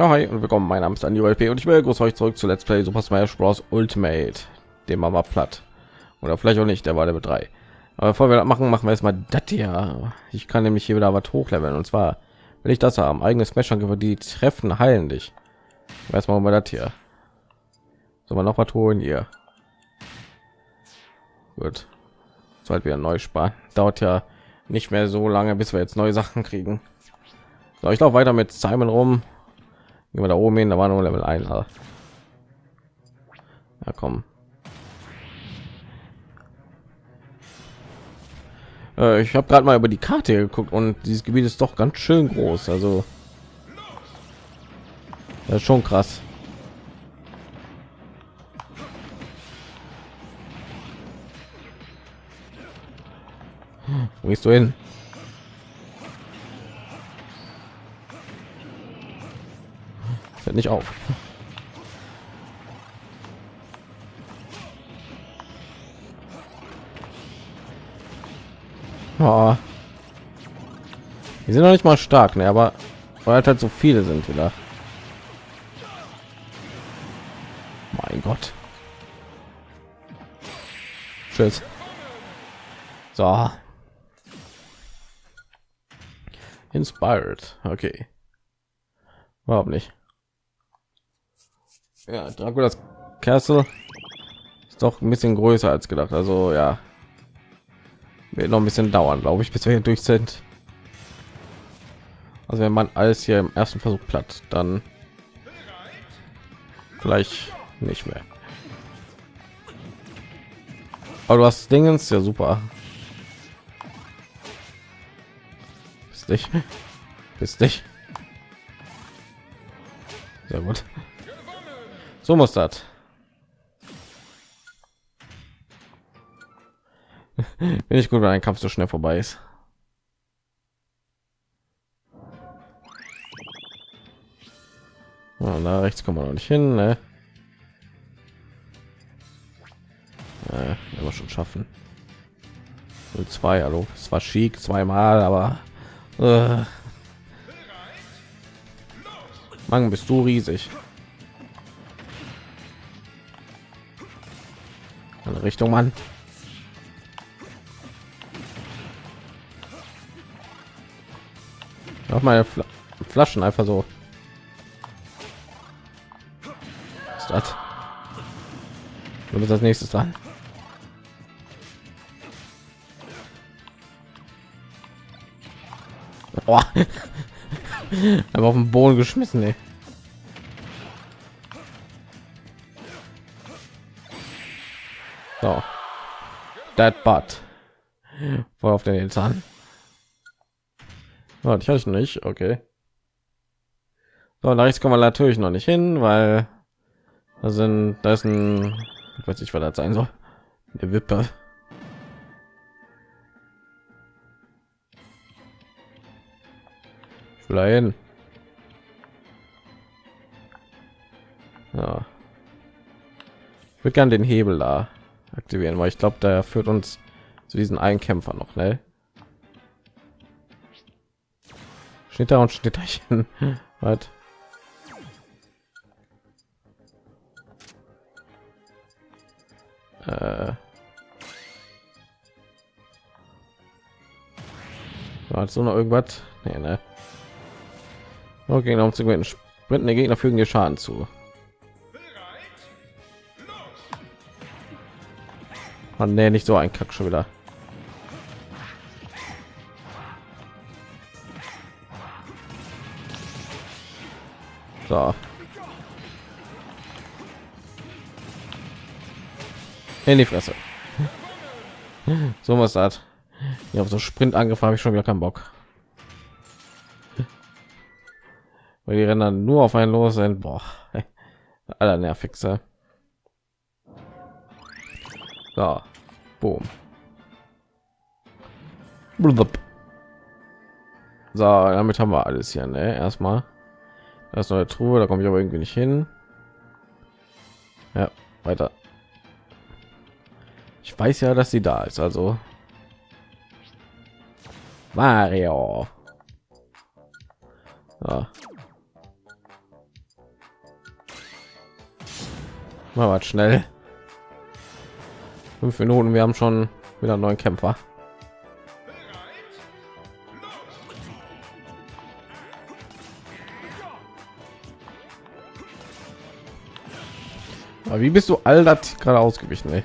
Ja, hi und willkommen. Mein Name ist Andi und ich begrüße euch zurück zu Let's Play Super Smash Bros. Ultimate. Machen wir platt. Oder vielleicht auch nicht, der war Level 3. Aber bevor wir das machen, machen wir erstmal das hier. Ich kann nämlich hier wieder was hochleveln. Und zwar will ich das haben. Eigene Smash-Angriffe, die treffen, heilen dich. Erstmal mal das hier. Soll man noch was holen hier? Gut. Sollte wieder neu sparen. Dauert ja nicht mehr so lange, bis wir jetzt neue Sachen kriegen. So, ich laufe weiter mit Simon rum Gehen wir da oben hin, da war nur Level 1. Ja, komm. Äh, ich habe gerade mal über die Karte geguckt und dieses Gebiet ist doch ganz schön groß. Also das ist schon krass. Wo gehst du hin? Nicht auf. Oh. Die sind noch nicht mal stark, ne? aber weil halt so viele sind wieder. Mein Gott. Tschüss. So. Inspired. Okay. Überhaupt nicht. Ja, Draculas Castle ist doch ein bisschen größer als gedacht. Also ja, wird noch ein bisschen dauern, glaube ich, bis wir hier durch sind. Also wenn man alles hier im ersten Versuch platt, dann vielleicht nicht mehr. Aber du hast Dingens, ja super. Bist dich, bist dich. Sehr gut. So muss das. Bin ich gut, wenn ein Kampf so schnell vorbei ist. Oh, na rechts kommen wir noch nicht hin, ne? Äh, wir schon schaffen. zwei, hallo. Es war schick zweimal, aber äh. Mann, bist du riesig. Andere Richtung, Mann. Auch meine Fl Flaschen einfach so. Was ist das? Du bist als nächstes dran. Aber auf den Boden geschmissen, ey. That butt. Worauf der jetzt an? Oh, ich hatte nicht. Okay. So, da rechts kommen wir natürlich noch nicht hin, weil da sind, da ist ein, ich weiß nicht, was das sein soll. Eine Wippe. Hin. Ja. Ich würde gerne den Hebel da aktivieren, weil ich glaube, der führt uns zu diesen einen Kämpfer noch, ne? Da und Schnitterchen. Was? Äh. War so noch irgendwas? Nee, ne? Okay, um zu gewinnen. Sprintende Gegner fügen dir Schaden zu. Man nee, nicht so ein Kack schon wieder. So. In die Fresse. So was hat. Ja, auf so Sprint angriff habe ich schon wieder keinen Bock. Weil die Rennen nur auf einen los sind. Boah. Aller nervigste. So. Boom. So, damit haben wir alles hier, ne? Erstmal. Das neue Truhe, da komme ich aber irgendwie nicht hin. Ja, weiter. Ich weiß ja, dass sie da ist, also. Mario. Ja. Mal was schnell. Fünf Minuten, wir haben schon wieder einen neuen Kämpfer. Aber wie bist du all das gerade ausgewichen? Ey?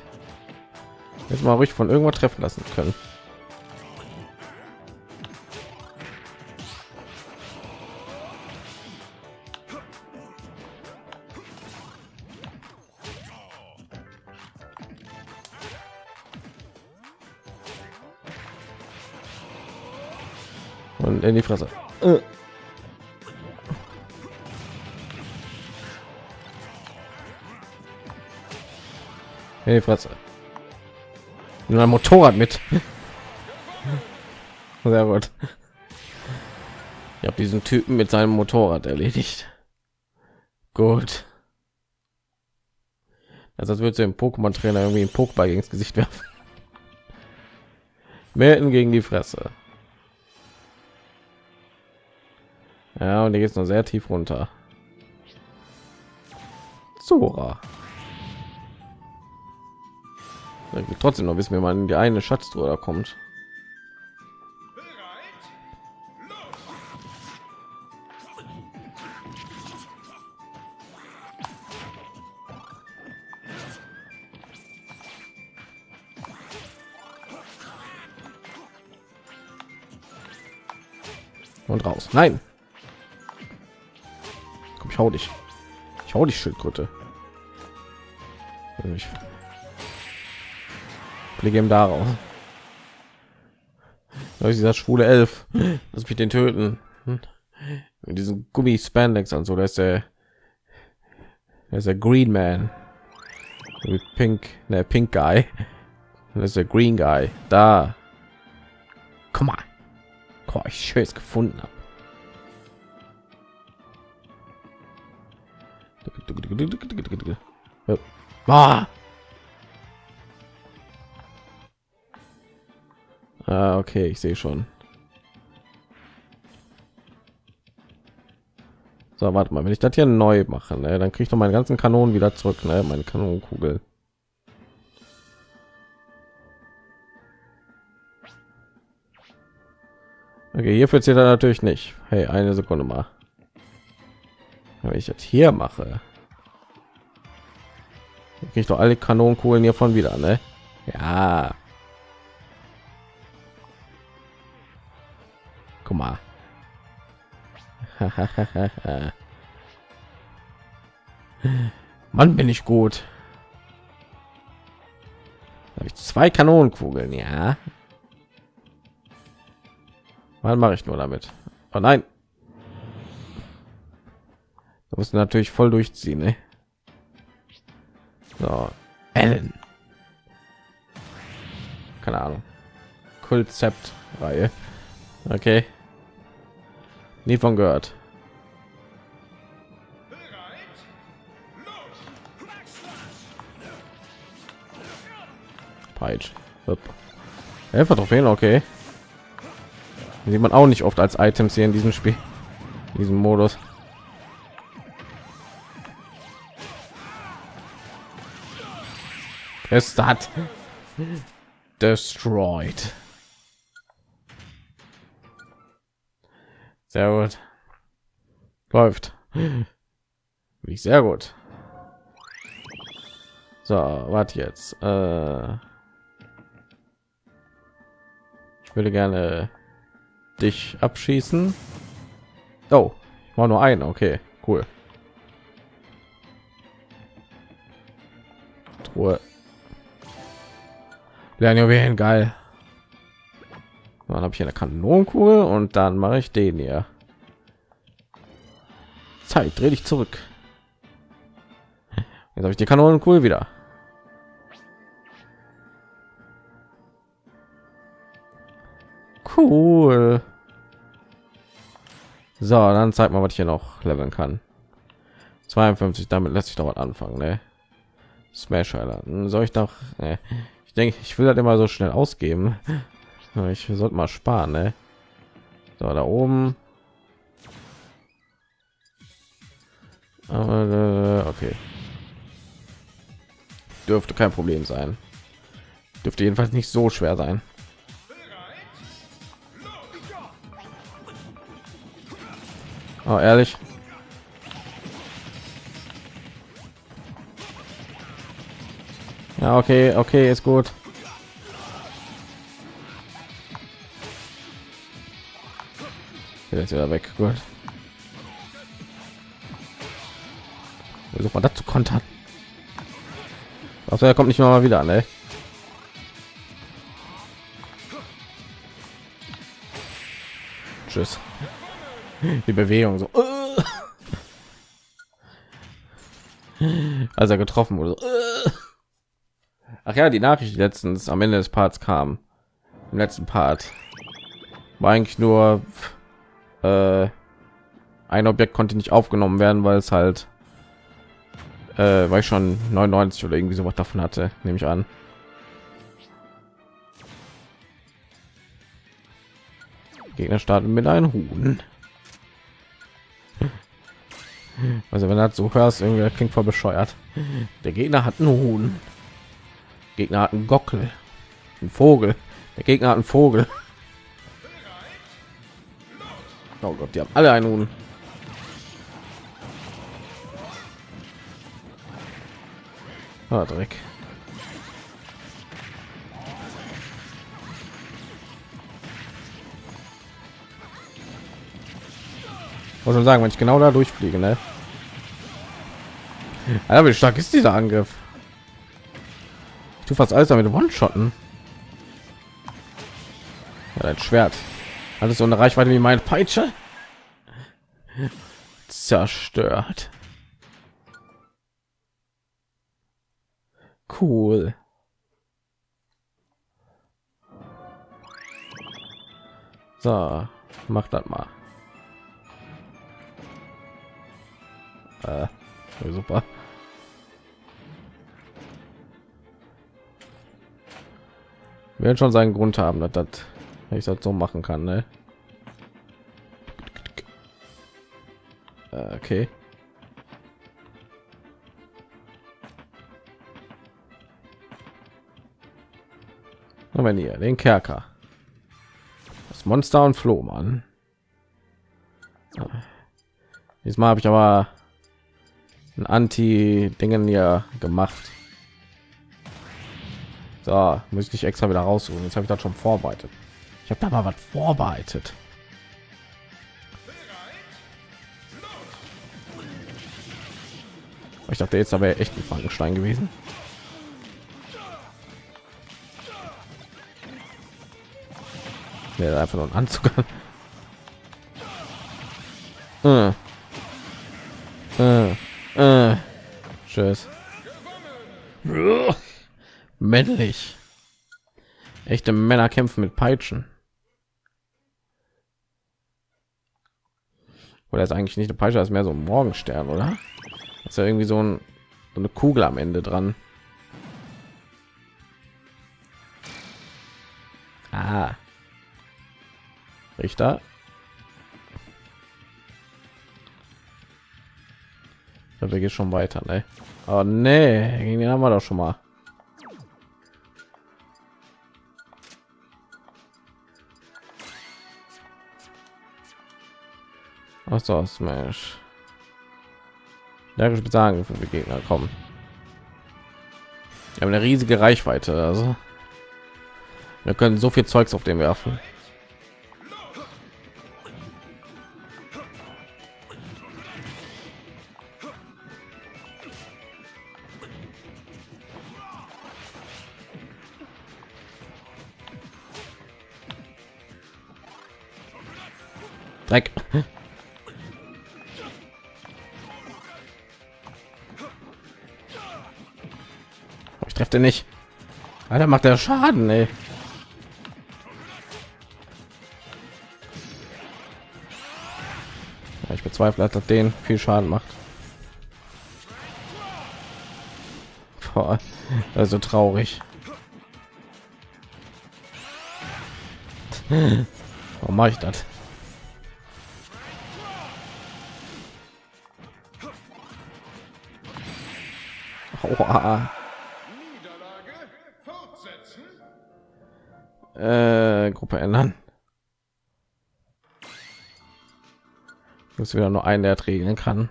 Jetzt mal ruhig von irgendwo treffen lassen können. In die Fresse. Äh. In die Fresse. Nur ein Motorrad mit. Sehr gut. Ich habe diesen Typen mit seinem Motorrad erledigt. Gut. Also als würde im Pokémon Trainer irgendwie ein Pokéball gegen das Gesicht werfen. Melden gegen die Fresse. Ja, und hier geht es noch sehr tief runter. Zora. Trotzdem noch wissen, wie man in die eine Schatztruhe kommt. Und raus. Nein. Ich hau dich. Ich hau dich, Schildkröte. Ich fliege ihm darauf. Dieser schwule Elf. Lass mich den töten. Mit diesen Gummi Spandex und so, da ist der, da ist der Green Man. Mit Pink, der Pink Guy. Das ist der Green Guy. Da. Komm mal. Boah, ich schön gefunden habe. Ah. ah, okay, ich sehe schon. So, warte mal, wenn ich das hier neu mache, ne, dann kriege ich doch meine ganzen Kanonen wieder zurück, ne, meine Kanonenkugel. Okay, hier funktioniert er natürlich nicht. Hey, eine Sekunde mal. Wenn ich jetzt hier mache, kriege ich doch alle Kanonenkugeln hiervon wieder, ne? Ja. Guck mal. Mann, bin ich gut. Habe ich zwei Kanonenkugeln, ja. Wann mache ich nur damit? Oh nein. Da muss natürlich voll durchziehen, ne? So, Ellen. Keine Ahnung. Konzept Reihe. Okay. Nie von gehört. Peitsch. Helfer Trophäen, okay sieht man auch nicht oft als Items hier in diesem Spiel, in diesem Modus. Es hat destroyed. Sehr gut. Läuft. Wie sehr gut. So, warte jetzt. Äh ich würde gerne dich abschießen. Oh, war nur ein. Okay, cool. Truhe. Lernen geil. Dann habe ich eine Kanonenkugel und dann mache ich den hier. Zeit, dreh dich zurück. Jetzt habe ich die Kanonenkugel wieder. Cool. So, dann zeigt mal, was ich hier noch leveln kann. 52, damit lässt sich doch was anfangen, ne? Smash Island. Soll ich doch, ne? Denke, ich will das immer so schnell ausgeben. Ich sollte mal sparen, ne? So, da oben. Aber, äh, okay. dürfte kein Problem sein. Dürfte jedenfalls nicht so schwer sein. Oh, ehrlich. Ja, okay, okay, ist gut. Jetzt wieder weg. Gut. Versuch mal das zu kontern. Also er kommt nicht mal wieder an, ey. Tschüss. Die Bewegung so. Als er getroffen wurde. Ach ja, die Nachricht die letztens am Ende des Parts kam. Im letzten Part war eigentlich nur äh, ein Objekt konnte nicht aufgenommen werden, weil es halt äh, weil ich schon 99 oder irgendwie so was davon hatte, nehme ich an. Gegner starten mit einem Huhn. Also wenn das so hörst, irgendwie klingt voll bescheuert. Der Gegner hat einen Huhn. Gegner hat einen Gockel, ein Vogel. Der Gegner hat einen Vogel. Oh Gott, die haben alle einen Huhn. Ah, Dreck. Muss schon sagen, wenn ich genau da durchfliege, ne? Alter, wie stark ist dieser Angriff? Tue fast alles damit One-Shotten. Ja, ein Schwert. Alles so eine Reichweite wie meine Peitsche. Zerstört. Cool. So, mach das mal. Äh, super. Wir werden schon seinen Grund haben, dass das ich das so machen kann, ne? Äh, okay. wenn ihr den Kerker, das Monster und Flohmann. Diesmal habe ich aber ein Anti-Dingen ja gemacht. So, muss ich nicht extra wieder raussuchen. Jetzt habe ich das schon vorbereitet. Ich habe da mal was vorbereitet. Ich dachte jetzt aber echt ein Frankenstein gewesen. Ja, einfach nur ein Anzug. äh. Äh. Äh. Tschüss. Männlich. Echte Männer kämpfen mit Peitschen. Oder ist eigentlich nicht eine Peitsche, ist mehr so ein Morgenstern, oder? ist ja irgendwie so, ein, so eine Kugel am Ende dran. Ah. Richter. Wir gehen schon weiter, ne? Oh nee, den haben wir doch schon mal. So, Smash. Stärkere sagen für die Gegner kommen. Wir haben eine riesige Reichweite, also wir können so viel Zeugs auf dem werfen. Den nicht. Alter, macht der Schaden, ey. Ja, ich bezweifle, dass den viel Schaden macht. Boah, also traurig. Warum mache ich das? Aua. Äh, Gruppe ändern. Muss wieder nur einen, der regeln kann.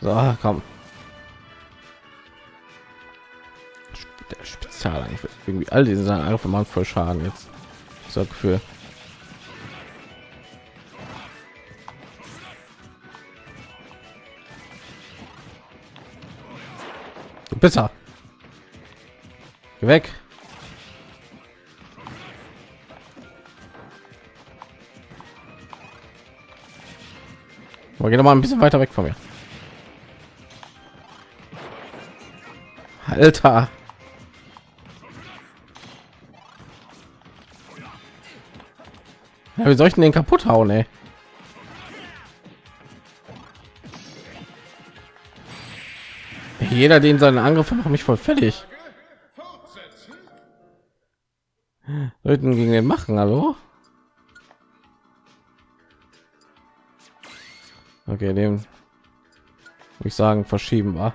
So, komm. Der Spezialangriff. Irgendwie all diese Angriffe machen voll Schaden jetzt. So Gefühl. Besser. Weg. Aber geh noch mal ein bisschen weiter weg von mir. Alter. Ja, wie soll ich denn den kaputt hauen, ey? Jeder, den seinen Angriff macht mich voll fertig. Leuten gegen den machen, hallo? Okay, dem ich sagen verschieben war.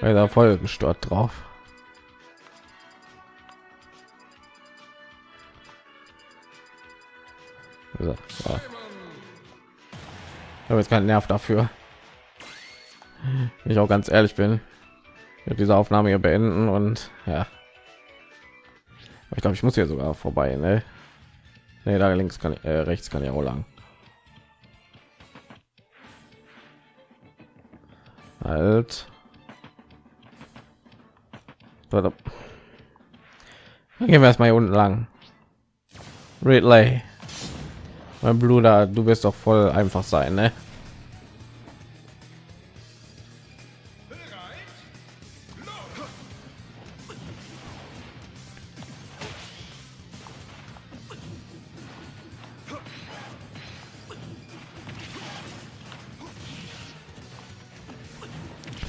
Weil da voll gestört drauf. So. Ich habe jetzt keinen Nerv dafür. Ich auch ganz ehrlich bin, diese Aufnahme hier beenden und ja. Ich glaube, ich muss hier sogar vorbei, ne? Nee, da links kann ich, äh, rechts kann ich auch lang. Halt. Dann gehen wir erstmal hier unten lang. Ridley. Mein Bruder, du wirst doch voll einfach sein, ne?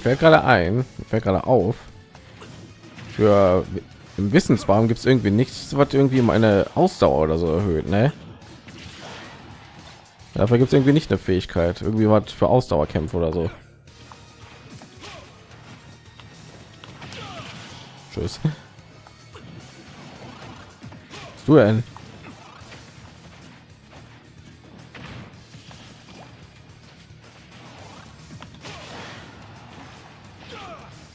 Fällt gerade ein, fällt gerade auf, für im Wissensbaum gibt es irgendwie nichts, was irgendwie meine Ausdauer oder so erhöht, ne? Dafür gibt es irgendwie nicht eine Fähigkeit, irgendwie was für Ausdauerkämpfe oder so. Tschüss. Was du denn?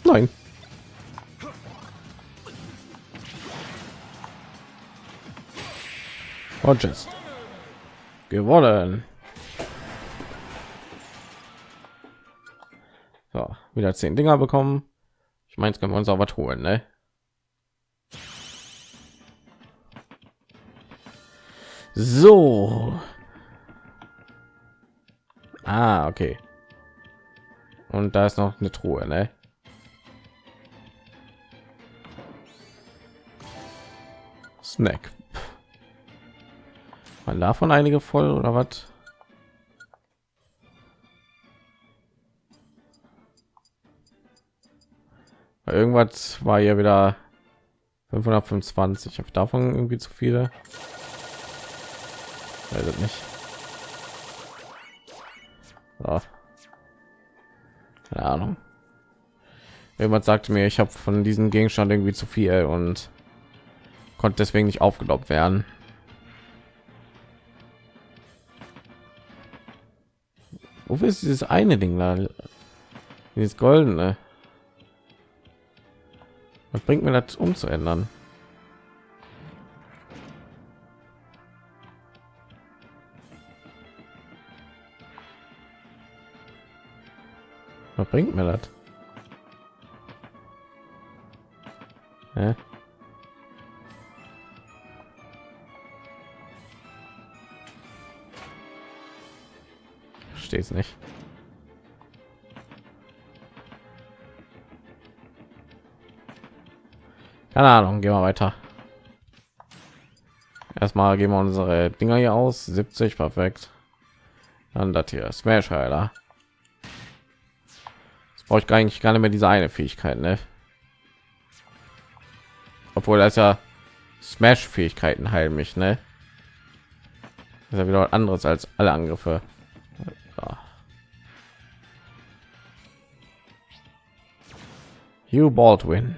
Nein. Rogers. Gewonnen. So, wieder zehn Dinger bekommen. Ich meine, können wir uns auch was holen, ne? So. Ah, okay. Und da ist noch eine Truhe, ne? Snack. Man davon einige voll oder was? Irgendwas war ja wieder 525. Auf davon irgendwie zu viele. Weiß nicht. So. Keine Ahnung. Jemand sagte mir, ich habe von diesem Gegenstand irgendwie zu viel und konnte deswegen nicht aufgelobt werden. Wofür ist dieses eine Ding da? Dieses goldene. Was bringt mir das umzuändern? Was bringt mir das? Verstehe es nicht. Keine Ahnung, gehen wir weiter. Erstmal gehen wir unsere Dinger hier aus. 70, perfekt. Dann das hier, Smash Heiler. Das brauche ich eigentlich gar nicht mehr diese eine Fähigkeit, ne? Obwohl das ja Smash Fähigkeiten heilen mich, ne? ist ja wieder anderes als alle Angriffe. Hugh Baldwin.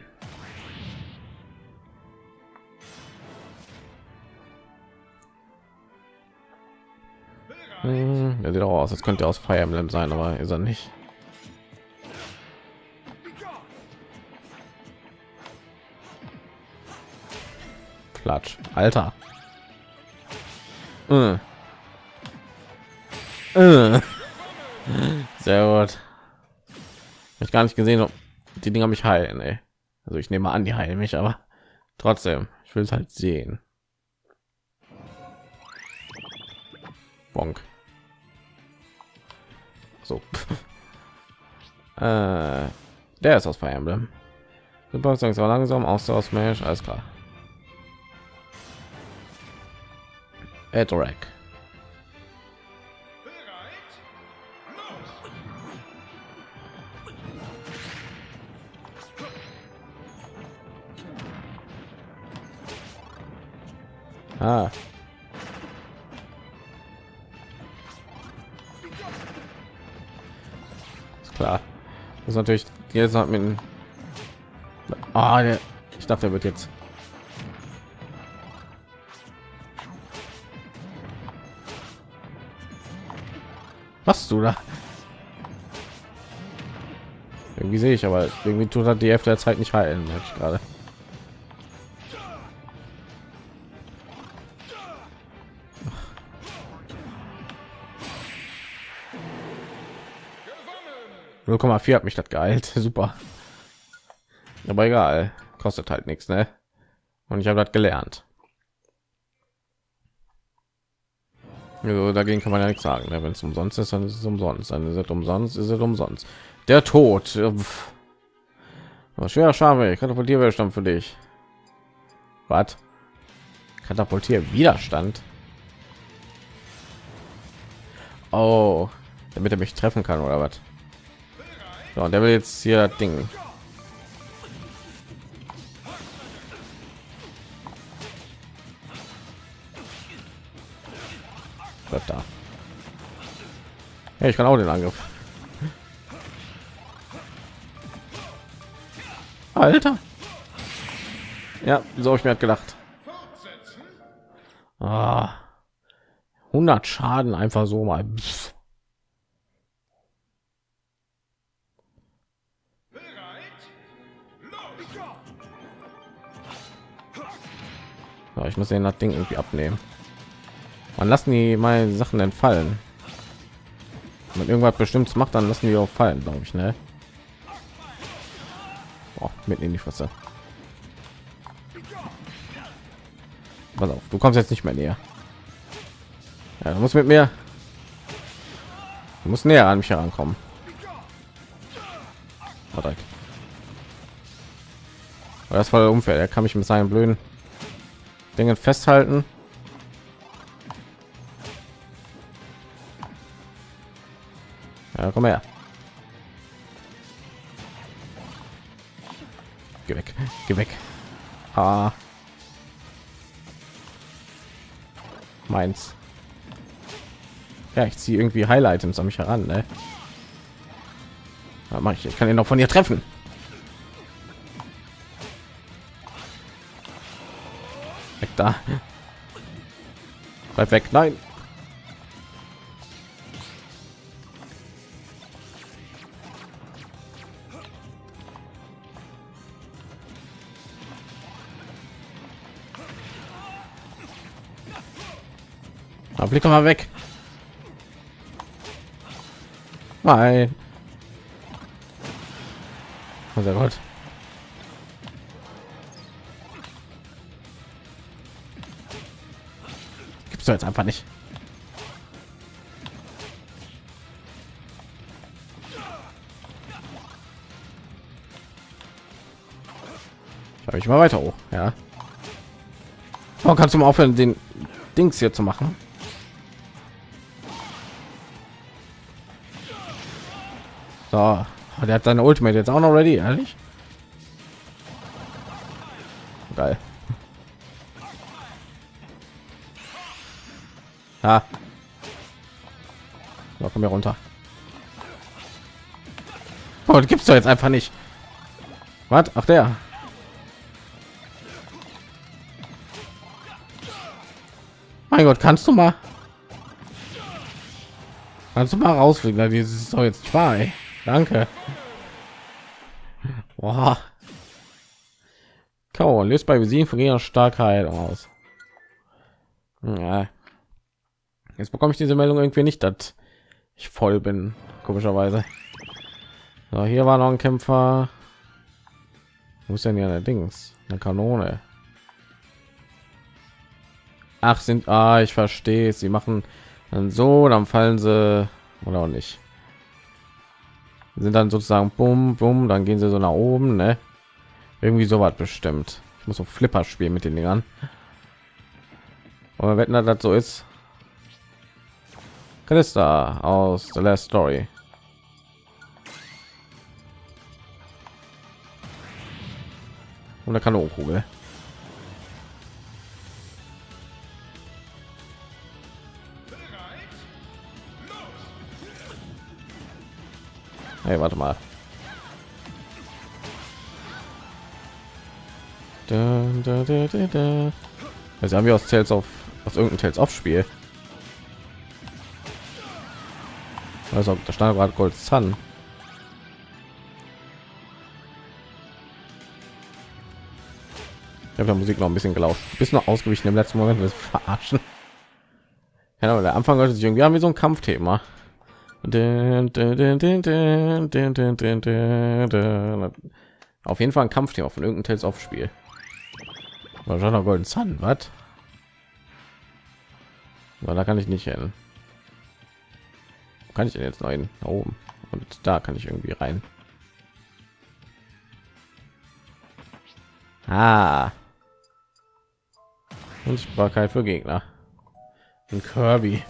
Hm, er sieht auch aus, als könnte er aus Fire Emblem sein, aber ist er nicht. Platsch, Alter. Äh. Äh. Sehr gut. Ich gar nicht gesehen, ob die Dinger mich heilen. Ey. Also ich nehme an, die heilen mich, aber trotzdem, ich will es halt sehen. Bonk. So. äh, der ist aus Fire Emblem. Super, war langsam, aus aus Smash, alles klar. Edrek. Ah. Ist klar. Das ist natürlich jetzt noch mit Ah, der, ich dachte, er wird jetzt Was du da? Irgendwie sehe ich, aber irgendwie tut er die Hälfte der Zeit nicht halten, merke ich gerade. Null vier hat mich das geheilt, super. Aber egal, kostet halt nichts, ne? Und ich habe das gelernt. Also dagegen kann man ja nichts sagen. Ne? Wenn es umsonst ist, dann ist es umsonst. Dann ist es umsonst, ist es umsonst. Der Tod. Schwerer Schame, Katapultierwiderstand für dich. Was? Katapultier Widerstand. Oh, damit er mich treffen kann oder was? So, der will jetzt hier Ding. Da. Ja, ich kann auch den Angriff. Alter. Ja, so ich mir halt gedacht. Ah, 100 Schaden einfach so mal. Pff. Ja, ich muss den das Ding irgendwie abnehmen. Man lassen die mal Sachen entfallen. Wenn irgendwas bestimmtes macht, dann lassen die auch fallen, glaube ich, ne? Oh, mitten in die Fresse. Pass auf, du kommst jetzt nicht mehr näher. Ja, du musst mit mir. Du musst näher an mich herankommen. Oh, das war unfair. Er kann mich mit seinen blöden Dingen festhalten. Ja, komm her. Geh weg. Geh weg. Ah. Meins. Ja, ich ziehe irgendwie Highlights an mich heran, ne? Ja, mach ich. Ich kann ihn noch von ihr treffen. Da. Bleib weg. Nein. blick doch mal weg. Nein. Sehr gut. Gibt's jetzt einfach nicht. Habe ich mal weiter hoch, ja. Warum kannst du mal aufhören, den Dings hier zu machen? So, der hat seine Ultimate jetzt auch noch ready, ehrlich? Geil. Ha. So, komm hier runter. Oh, gibt's doch jetzt einfach nicht. Was? Ach der. Mein Gott, kannst du mal? Kannst du mal rausfliegen? Das ist doch jetzt zwei. Danke. Boah. Kau löst bei Besiegen von ihrer Starkheit aus. Ja. Jetzt bekomme ich diese Meldung irgendwie nicht, dass ich voll bin, komischerweise. So, hier war noch ein Kämpfer. Ist denn ja allerdings eine Kanone? Ach, sind ah, ich verstehe. Sie machen dann so, dann fallen sie oder auch nicht. Sind dann sozusagen bumm, bumm, dann gehen sie so nach oben, ne? Irgendwie so was bestimmt. Ich muss so Flipper spielen mit den Dingern. Und wetten, dass das so ist. Kalista aus The Last Story. Und eine Kanonenkugel. Hey, warte mal. Da, da, da, da, da. Also haben wir aus Tales auf aus irgendeinem Tales auf Spiel. Also da stand gerade Gold Sun. Ich habe der Musik noch ein bisschen gelauscht. Bisschen noch ausgewichen im letzten Moment, wir verarschen. Ja, der Anfang hört irgendwie an wie so ein Kampfthema. Auf jeden Fall ein Kampfthema von irgendeinem Tales auf Spiel. Golden Sun, was? Da kann ich nicht hin. Kann ich denn jetzt nein oben? Und da kann ich irgendwie rein. Ah. Unsichtbarkeit für Gegner. Ein Kirby.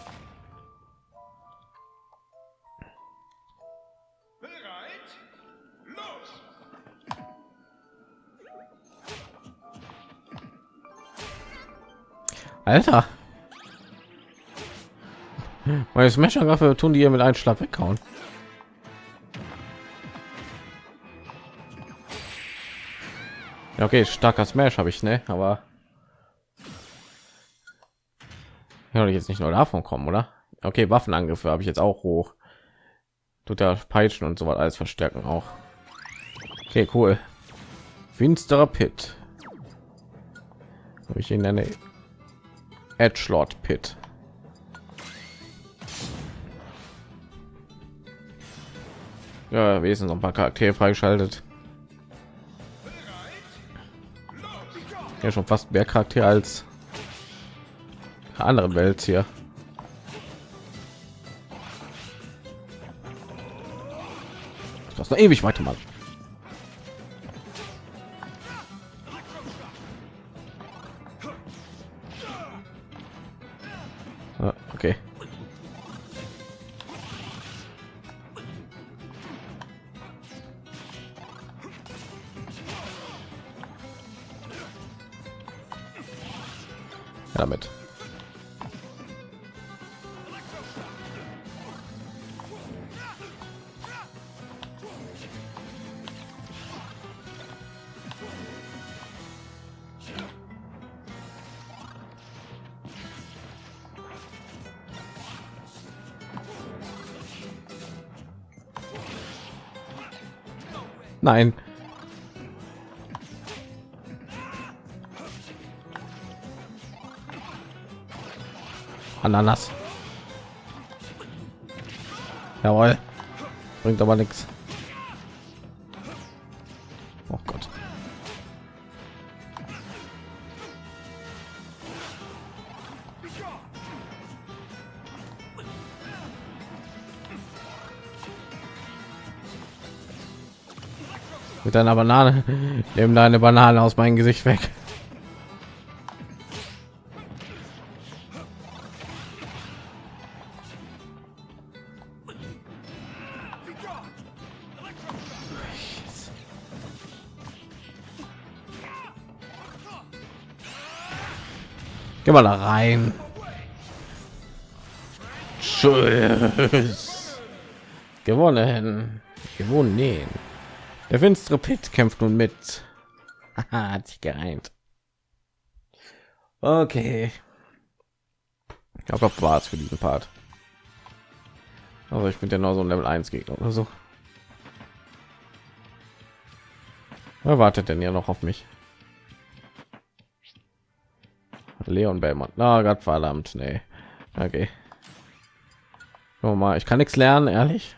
Alter. Meine Smasher-Waffe tun die hier mit einem Schlag weghauen. Ja, okay, starker Smash habe ich, ne? Aber ja, jetzt nicht nur davon kommen, oder? Okay, Waffenangriffe habe ich jetzt auch hoch. Tut der Peitschen und so was alles verstärken auch. Okay, cool. Finsterer Pit. Habe ich in eine Edgelord Pit. Ja, wir sind noch ein paar Charaktere freigeschaltet. Ja, schon fast mehr Charakter als andere Welt hier. Das noch ewig weitermachen. Nein. Ananas. Jawohl. Bringt aber nichts. Mit einer Banane. Nehmen deine Banane aus meinem Gesicht weg. Geh mal da rein. Tschüss. Gewonnen. Gewonnen. Der finstere Pit kämpft nun mit. Hat sich gereimt. Okay. Ich glaube, war es für diesen Part. Also ich bin ja noch so ein Level 1 Gegner oder so. Wer wartet denn ja noch auf mich? Leon Belmont. Na, Gott verdammt, nee. Okay. Mal, ich kann nichts lernen, ehrlich.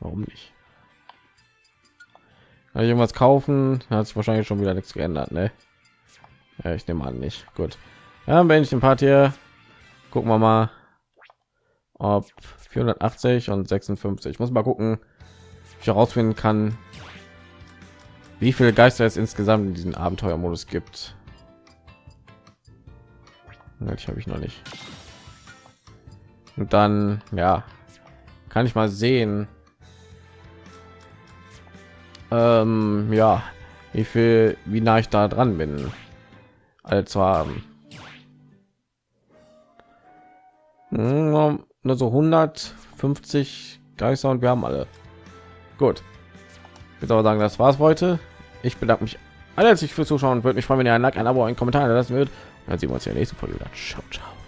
Warum nicht? Irgendwas kaufen? Hat sich wahrscheinlich schon wieder nichts geändert, ne? Ja, ich nehme an nicht. Gut. Ja, wenn ich den Part hier gucken wir mal, ob 480 und 56. Ich muss mal gucken, ich herausfinden kann, wie viele Geister es insgesamt in diesem Abenteuermodus gibt. Ich habe ich noch nicht. Und dann, ja, kann ich mal sehen, ähm, ja, wie viel, wie nah ich da dran bin, als haben. Hm, nur so 150 Geister und wir haben alle. Gut. Ich würde aber sagen, das war's heute. Ich bedanke mich herzlich fürs Zuschauen würde mich freuen, wenn ihr ein Like, ein Abo, ein Kommentar lassen würdet. Dann sehen wir uns in der nächsten Folge wieder. Ciao, ciao.